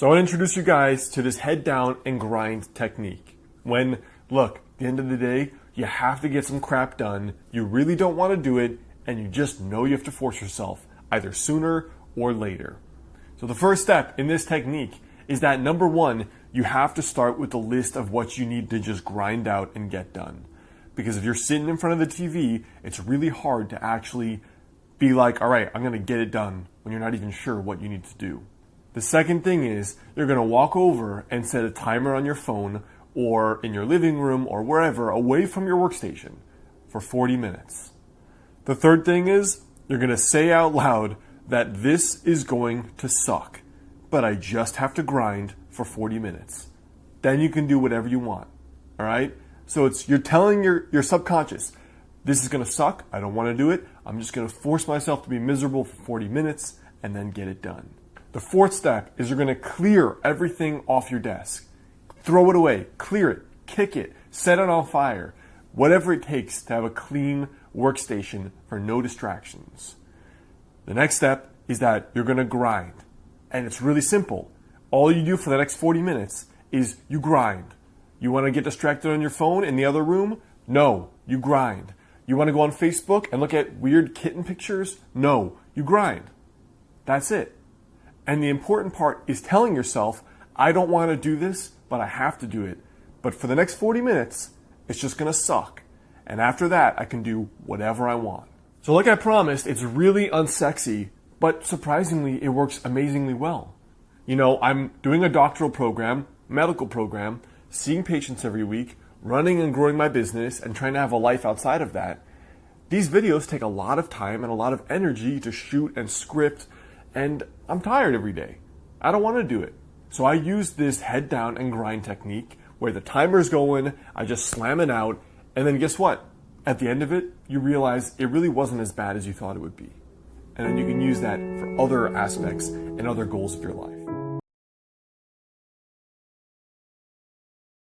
So I want to introduce you guys to this head down and grind technique. When, look, the end of the day, you have to get some crap done, you really don't want to do it, and you just know you have to force yourself, either sooner or later. So the first step in this technique is that number one, you have to start with the list of what you need to just grind out and get done. Because if you're sitting in front of the TV, it's really hard to actually be like, all right, I'm going to get it done when you're not even sure what you need to do. The second thing is you're going to walk over and set a timer on your phone or in your living room or wherever away from your workstation for 40 minutes. The third thing is you're going to say out loud that this is going to suck, but I just have to grind for 40 minutes. Then you can do whatever you want. All right? So it's you're telling your, your subconscious, this is going to suck. I don't want to do it. I'm just going to force myself to be miserable for 40 minutes and then get it done. The fourth step is you're going to clear everything off your desk. Throw it away, clear it, kick it, set it on fire, whatever it takes to have a clean workstation for no distractions. The next step is that you're going to grind. And it's really simple. All you do for the next 40 minutes is you grind. You want to get distracted on your phone in the other room? No, you grind. You want to go on Facebook and look at weird kitten pictures? No, you grind. That's it. And the important part is telling yourself, I don't want to do this, but I have to do it. But for the next 40 minutes, it's just going to suck. And after that, I can do whatever I want. So like I promised, it's really unsexy, but surprisingly, it works amazingly well. You know, I'm doing a doctoral program, medical program, seeing patients every week, running and growing my business, and trying to have a life outside of that. These videos take a lot of time and a lot of energy to shoot and script, and I'm tired every day. I don't want to do it. So I use this head down and grind technique where the timer's going, I just slam it out, and then guess what? At the end of it, you realize it really wasn't as bad as you thought it would be. And then you can use that for other aspects and other goals of your life.